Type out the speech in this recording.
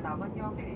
打包交费